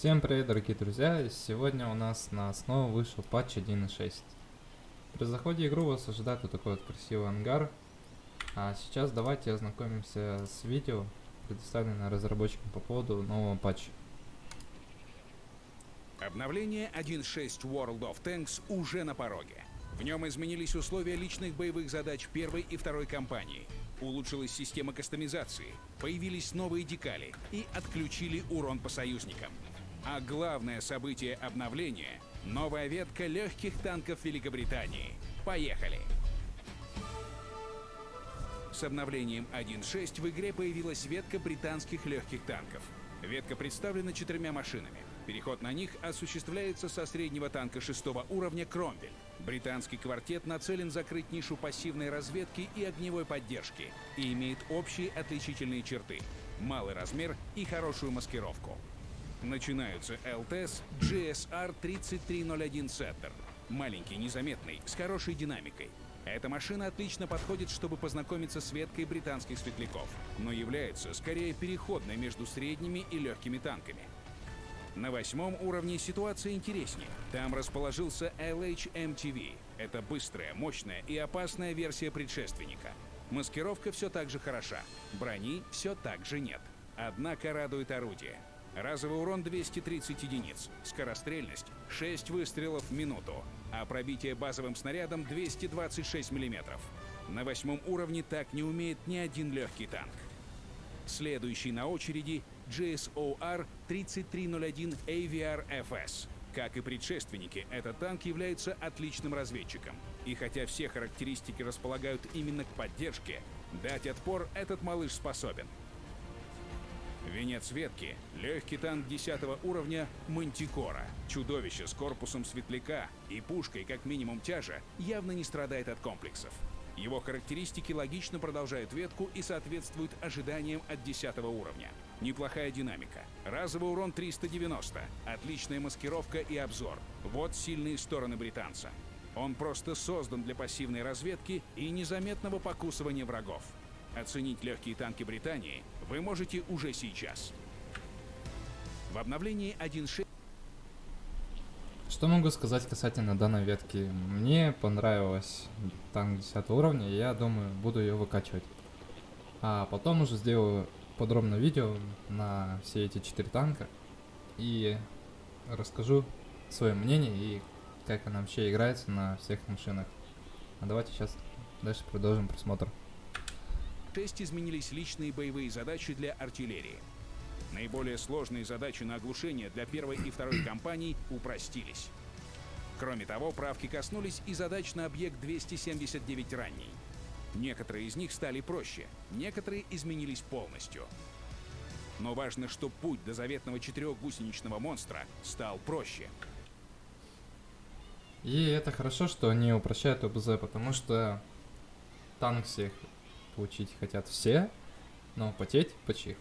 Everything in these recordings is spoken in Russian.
Всем привет, дорогие друзья! Сегодня у нас на основу вышел патч 1.6. При заходе игру вас ожидает вот такой вот красивый ангар. А сейчас давайте ознакомимся с видео, предоставленным разработчикам по поводу нового патча. Обновление 1.6 World of Tanks уже на пороге. В нем изменились условия личных боевых задач первой и второй кампании. Улучшилась система кастомизации, появились новые декали и отключили урон по союзникам. А главное событие обновления — новая ветка легких танков Великобритании. Поехали! С обновлением 1.6 в игре появилась ветка британских легких танков. Ветка представлена четырьмя машинами. Переход на них осуществляется со среднего танка шестого уровня «Кромвель». Британский квартет нацелен закрыть нишу пассивной разведки и огневой поддержки и имеет общие отличительные черты – малый размер и хорошую маскировку. Начинаются ЛТС GSR 3301 Setter. Маленький, незаметный, с хорошей динамикой. Эта машина отлично подходит, чтобы познакомиться с веткой британских светляков, но является скорее переходной между средними и легкими танками. На восьмом уровне ситуация интереснее. Там расположился LH-MTV. Это быстрая, мощная и опасная версия предшественника. Маскировка все так же хороша. Брони все так же нет. Однако радует орудие. Разовый урон 230 единиц, скорострельность 6 выстрелов в минуту, а пробитие базовым снарядом 226 мм. На восьмом уровне так не умеет ни один легкий танк. Следующий на очереди GSOR 3301 AVR FS. Как и предшественники, этот танк является отличным разведчиком. И хотя все характеристики располагают именно к поддержке, дать отпор этот малыш способен. Венец ветки — легкий танк 10 уровня Мантикора. Чудовище с корпусом светляка и пушкой как минимум тяжа явно не страдает от комплексов. Его характеристики логично продолжают ветку и соответствуют ожиданиям от 10 уровня. Неплохая динамика. Разовый урон 390. Отличная маскировка и обзор. Вот сильные стороны британца. Он просто создан для пассивной разведки и незаметного покусывания врагов. Оценить легкие танки Британии вы можете уже сейчас. В обновлении 1.6 Что могу сказать касательно данной ветки? Мне понравилась танк 10 уровня, и я думаю, буду ее выкачивать. А потом уже сделаю подробное видео на все эти четыре танка и расскажу свое мнение и как она вообще играется на всех машинах. А давайте сейчас дальше продолжим просмотр. 6 изменились личные боевые задачи для артиллерии. Наиболее сложные задачи на оглушение для первой и второй кампаний упростились. Кроме того, правки коснулись и задач на объект 279 ранний. Некоторые из них стали проще, некоторые изменились полностью. Но важно, что путь до заветного четырехгусеничного монстра стал проще. И это хорошо, что они упрощают ОБЗ, потому что танк всех получить хотят все, но потеть почти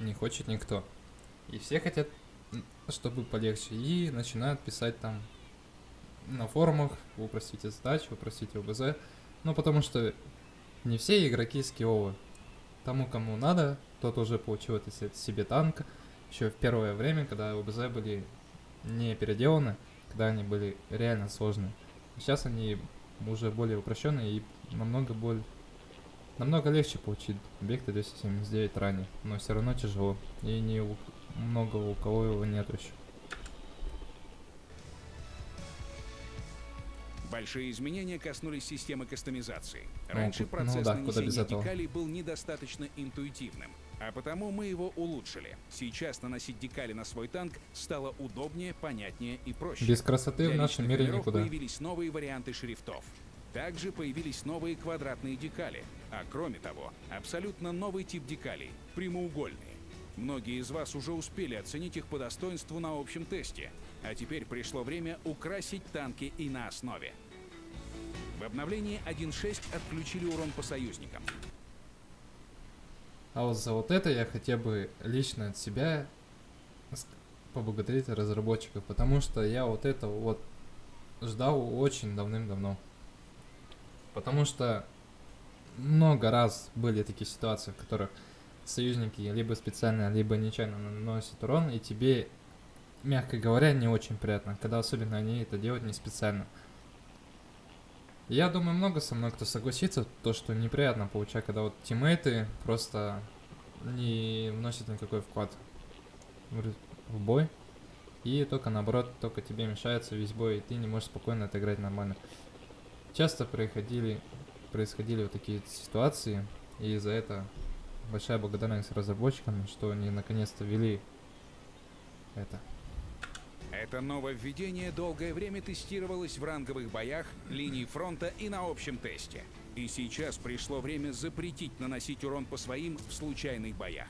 не хочет никто. И все хотят, чтобы полегче, и начинают писать там на форумах, упростите задачу, упростите ОБЗ. Ну, потому что не все игроки скилловы. Тому, кому надо, тот уже получил это себе танк. Еще в первое время, когда ОБЗ были не переделаны, когда они были реально сложные. Сейчас они уже более упрощенные и намного более намного легче получить объекты 279 ранее, но все равно тяжело. И не у, много у кого его нет еще. Большие изменения коснулись системы кастомизации. Раньше ну, процесс ну, да, нанесения декалей был недостаточно интуитивным, а потому мы его улучшили. Сейчас наносить декали на свой танк стало удобнее, понятнее и проще. Без красоты Для в нашем мире никуда. появились новые варианты шрифтов. Также появились новые квадратные декали, а кроме того, абсолютно новый тип декалей – прямоугольные. Многие из вас уже успели оценить их по достоинству на общем тесте, а теперь пришло время украсить танки и на основе. В обновлении 1.6 отключили урон по союзникам. А вот за вот это я хотел бы лично от себя поблагодарить разработчиков, потому что я вот это вот ждал очень давным-давно. Потому что много раз были такие ситуации, в которых союзники либо специально, либо нечаянно наносят урон, и тебе мягко говоря, не очень приятно, когда особенно они это делают не специально. Я думаю, много со мной кто согласится, то, что неприятно получать, когда вот тиммейты просто не вносят никакой вклад в, бой, и только наоборот, только тебе мешается весь бой, и ты не можешь спокойно отыграть нормально. Часто происходили, происходили вот такие ситуации, и за это большая благодарность разработчикам, что они наконец-то ввели это. Это нововведение долгое время тестировалось в ранговых боях, линии фронта и на общем тесте. И сейчас пришло время запретить наносить урон по своим в случайных боях.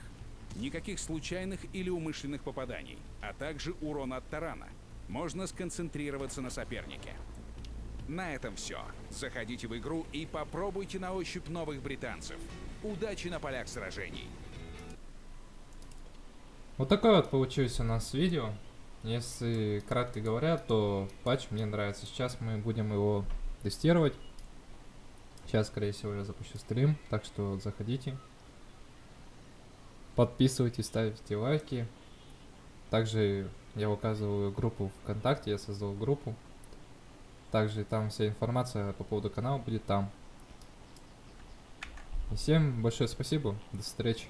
Никаких случайных или умышленных попаданий, а также урон от тарана. Можно сконцентрироваться на сопернике. На этом все. Заходите в игру и попробуйте на ощупь новых британцев. Удачи на полях сражений! Вот такое вот получилось у нас видео. Если кратко говоря, то патч мне нравится. Сейчас мы будем его тестировать. Сейчас, скорее всего, я запущу стрим, так что заходите. Подписывайтесь, ставьте лайки. Также я указываю группу ВКонтакте, я создал группу. Также там вся информация по поводу канала будет там. И всем большое спасибо, до встречи.